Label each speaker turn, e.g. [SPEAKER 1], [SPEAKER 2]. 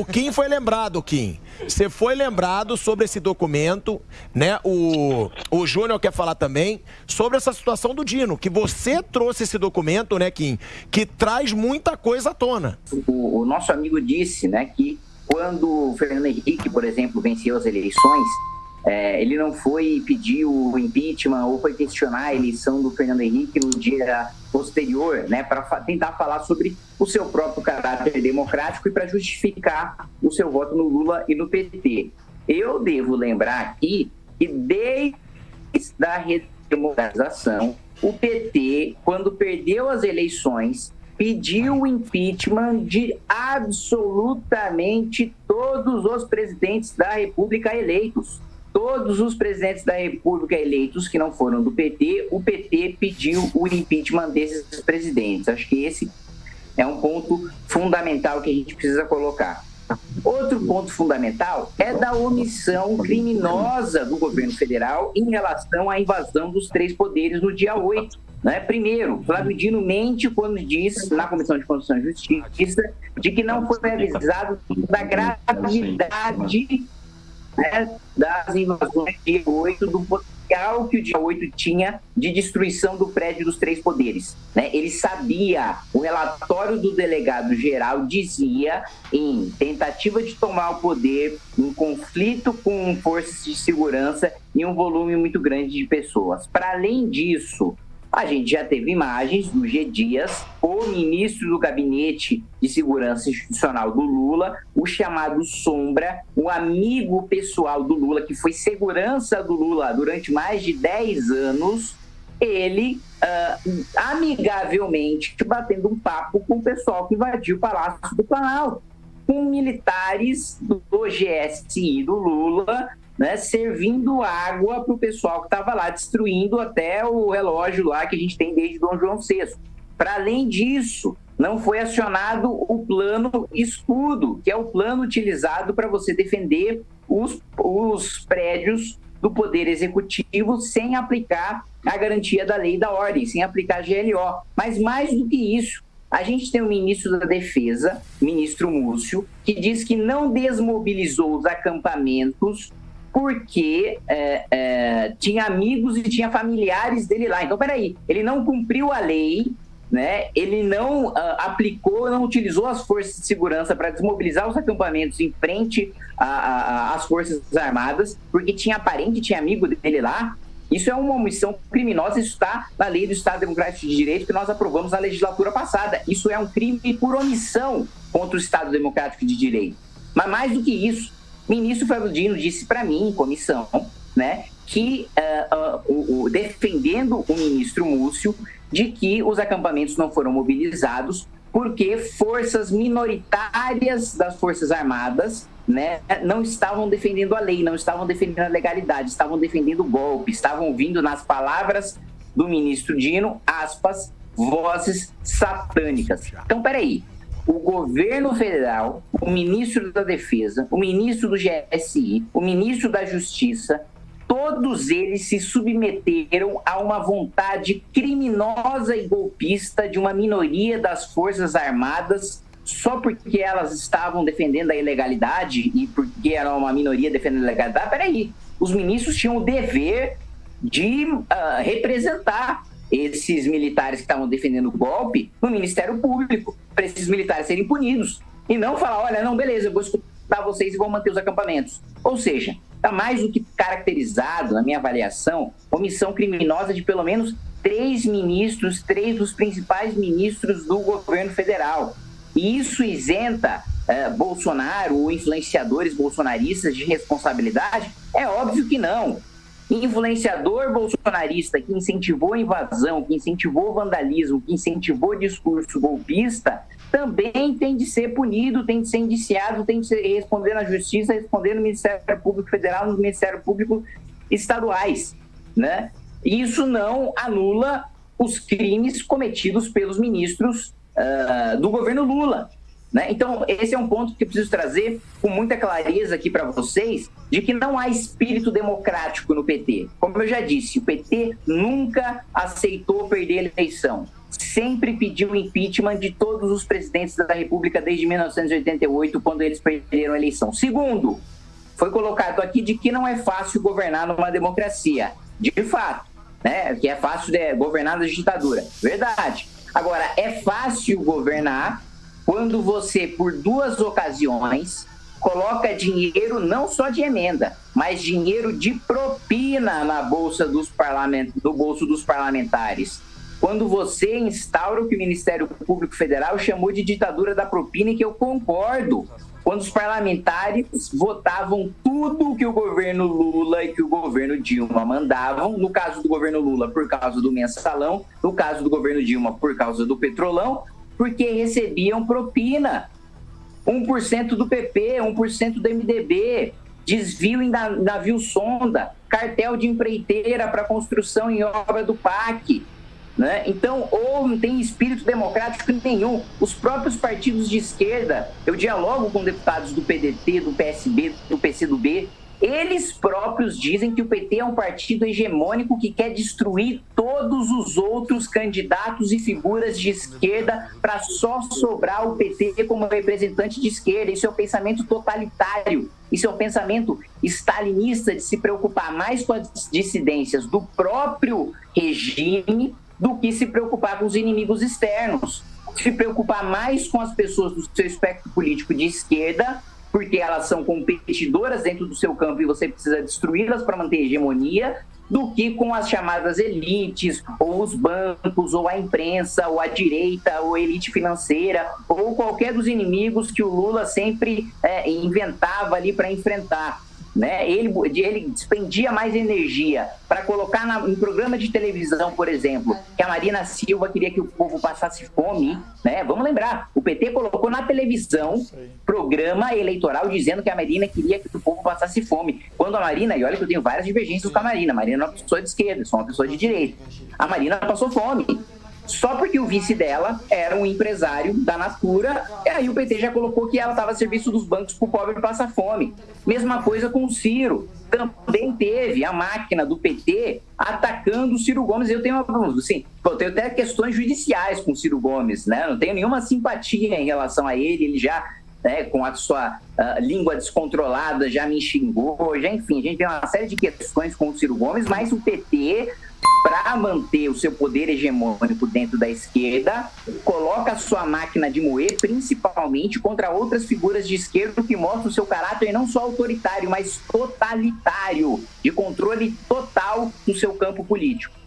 [SPEAKER 1] o Kim foi lembrado, Kim. Você foi lembrado sobre esse documento, né? O, o Júnior quer falar também sobre essa situação do Dino, que você trouxe esse documento, né, Kim, que traz muita coisa à tona.
[SPEAKER 2] O, o nosso amigo disse, né, que quando o Fernando Henrique, por exemplo, venceu as eleições, é, ele não foi pedir o impeachment ou foi questionar a eleição do Fernando Henrique no dia posterior, né, para tentar falar sobre o seu próprio caráter democrático e para justificar o seu voto no Lula e no PT. Eu devo lembrar aqui que desde a redemocratização, o PT, quando perdeu as eleições, pediu o impeachment de absolutamente todos os presidentes da República eleitos todos os presidentes da República eleitos que não foram do PT, o PT pediu o impeachment desses presidentes. Acho que esse é um ponto fundamental que a gente precisa colocar. Outro ponto fundamental é da omissão criminosa do governo federal em relação à invasão dos três poderes no dia 8. Né? Primeiro, Flávio Dino mente quando diz na Comissão de Constituição e Justiça de que não foi avisado da gravidade né, das invasões dia 8, do potencial que o dia 8 tinha de destruição do prédio dos três poderes. Né? Ele sabia, o relatório do delegado geral dizia em tentativa de tomar o poder, em conflito com forças de segurança e um volume muito grande de pessoas. Para além disso, a gente já teve imagens do G. Dias, o ministro do Gabinete de Segurança Institucional do Lula, o chamado Sombra, um amigo pessoal do Lula, que foi segurança do Lula durante mais de 10 anos, ele uh, amigavelmente batendo um papo com o pessoal que invadiu o Palácio do Planalto, com militares do GSI do Lula né, servindo água para o pessoal que estava lá, destruindo até o relógio lá que a gente tem desde Dom João VI. Para além disso, não foi acionado o plano escudo, que é o plano utilizado para você defender os, os prédios do Poder Executivo sem aplicar a garantia da lei da ordem, sem aplicar a GLO. Mas mais do que isso, a gente tem o ministro da Defesa, ministro Múcio, que diz que não desmobilizou os acampamentos porque é, é, tinha amigos e tinha familiares dele lá. Então, peraí, ele não cumpriu a lei, né? ele não uh, aplicou, não utilizou as forças de segurança para desmobilizar os acampamentos em frente às forças armadas, porque tinha parente, tinha amigo dele lá. Isso é uma omissão criminosa, isso está na lei do Estado Democrático de Direito que nós aprovamos na legislatura passada. Isso é um crime por omissão contra o Estado Democrático de Direito. Mas mais do que isso, ministro Flávio Dino disse para mim, em comissão, né, que uh, uh, o, defendendo o ministro Múcio de que os acampamentos não foram mobilizados porque forças minoritárias das Forças Armadas né, não estavam defendendo a lei, não estavam defendendo a legalidade, estavam defendendo o golpe, estavam ouvindo nas palavras do ministro Dino, aspas, vozes satânicas. Então, peraí, o governo federal, o ministro da Defesa, o ministro do GSI, o ministro da Justiça, todos eles se submeteram a uma vontade criminosa e golpista de uma minoria das Forças Armadas só porque elas estavam defendendo a ilegalidade e porque era uma minoria defendendo a ilegalidade. Peraí, os ministros tinham o dever de uh, representar esses militares que estavam defendendo o golpe no Ministério Público, para esses militares serem punidos. E não falar, olha, não, beleza, eu vou escutar vocês e vou manter os acampamentos. Ou seja, está mais do que caracterizado, na minha avaliação, omissão criminosa de pelo menos três ministros, três dos principais ministros do governo federal. E isso isenta eh, Bolsonaro ou influenciadores bolsonaristas de responsabilidade? É óbvio que não influenciador bolsonarista que incentivou a invasão, que incentivou o vandalismo, que incentivou o discurso golpista, também tem de ser punido, tem de ser indiciado, tem de responder na justiça, responder no Ministério Público Federal, no Ministério Público estaduais, né? Isso não anula os crimes cometidos pelos ministros uh, do governo Lula. Né? Então, esse é um ponto que eu preciso trazer com muita clareza aqui para vocês, de que não há espírito democrático no PT. Como eu já disse, o PT nunca aceitou perder a eleição. sempre pediu impeachment de todos os presidentes da República desde 1988, quando eles perderam a eleição. Segundo, foi colocado aqui de que não é fácil governar numa democracia. De fato, né? Que é fácil de governar na ditadura. Verdade. Agora, é fácil governar quando você, por duas ocasiões, coloca dinheiro não só de emenda, mas dinheiro de propina na bolsa dos parlament... no bolso dos parlamentares. Quando você instaura o que o Ministério Público Federal chamou de ditadura da propina, e que eu concordo quando os parlamentares votavam tudo que o governo Lula e que o governo Dilma mandavam, no caso do governo Lula por causa do mensalão, no caso do governo Dilma por causa do petrolão, porque recebiam propina. 1% do PP, 1% do MDB, desvio em navio sonda, cartel de empreiteira para construção em obra do PAC, né? Então, ou não tem espírito democrático nenhum. Os próprios partidos de esquerda, eu dialogo com deputados do PDT, do PSB, do PCdoB, eles próprios dizem que o PT é um partido hegemônico que quer destruir todos os outros candidatos e figuras de esquerda para só sobrar o PT como representante de esquerda. Isso é um pensamento totalitário. Isso é um pensamento stalinista de se preocupar mais com as dissidências do próprio regime do que se preocupar com os inimigos externos. Se preocupar mais com as pessoas do seu espectro político de esquerda, porque elas são competidoras dentro do seu campo e você precisa destruí-las para manter hegemonia, do que com as chamadas elites, ou os bancos, ou a imprensa, ou a direita, ou a elite financeira, ou qualquer dos inimigos que o Lula sempre é, inventava ali para enfrentar né? Ele, ele despendia mais energia para colocar na, em programa de televisão, por exemplo, que a Marina Silva queria que o povo passasse fome, né? Vamos lembrar, o PT colocou na televisão programa eleitoral dizendo que a Marina queria que o povo passasse fome. Quando a Marina, e olha que eu tenho várias divergências com a Marina, a Marina é uma pessoa de esquerda, sou uma pessoa de direita. A Marina passou fome só porque o vice dela era um empresário da Natura, e aí o PT já colocou que ela estava a serviço dos bancos para o pobre passar fome. Mesma coisa com o Ciro. Também teve a máquina do PT atacando o Ciro Gomes. Eu tenho, assim, eu tenho até questões judiciais com o Ciro Gomes, né? Não tenho nenhuma simpatia em relação a ele. Ele já né, com a sua uh, língua descontrolada, já me xingou, já enfim, a gente tem uma série de questões com o Ciro Gomes, mas o PT para manter o seu poder hegemônico dentro da esquerda, coloca sua máquina de moer principalmente contra outras figuras de esquerda que mostram seu caráter não só autoritário, mas totalitário, de controle total no seu campo político.